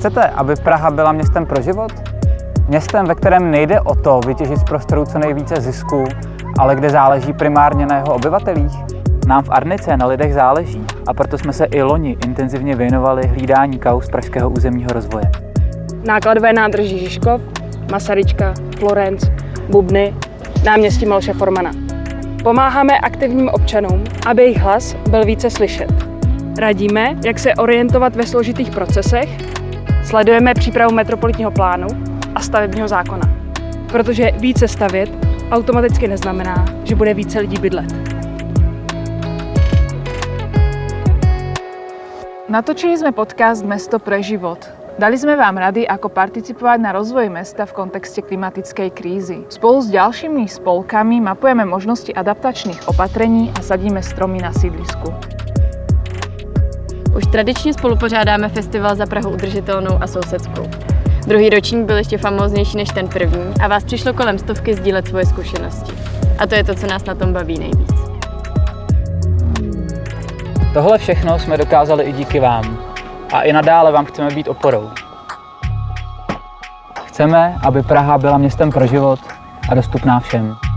Chcete, aby Praha byla městem pro život? Městem, ve kterém nejde o to vytěžit z prostoru co nejvíce zisku, ale kde záleží primárně na jeho obyvatelích? Nám v Arnice na lidech záleží a proto jsme se i loni intenzivně věnovali hlídání kaus pražského územního rozvoje. Nákladové nádrží Žižkov, Masaryčka, Florenc, Bubny, náměstí Malše Formana. Pomáháme aktivním občanům, aby jejich hlas byl více slyšet. Radíme, jak se orientovat ve složitých procesech, sledujeme přípravu metropolitního plánu a stavebního zákona. Protože více stavět automaticky neznamená, že bude více lidí bydlet. Natočili sme podcast Mesto pre život. Dali sme vám rady, ako participovať na rozvoji mesta v kontexte klimatickej krízy. Spolu s ďalšími spolkami mapujeme možnosti adaptačných opatrení a sadíme stromy na sídlisku. Už tradičně spolupořádáme festival za Prahu udržitelnou a sousedskou. Druhý ročník byl ještě famóznější než ten první a vás přišlo kolem stovky sdílet svoje zkušenosti. A to je to, co nás na tom baví nejvíc. Tohle všechno jsme dokázali i díky vám. A i nadále vám chceme být oporou. Chceme, aby Praha byla městem pro život a dostupná všem.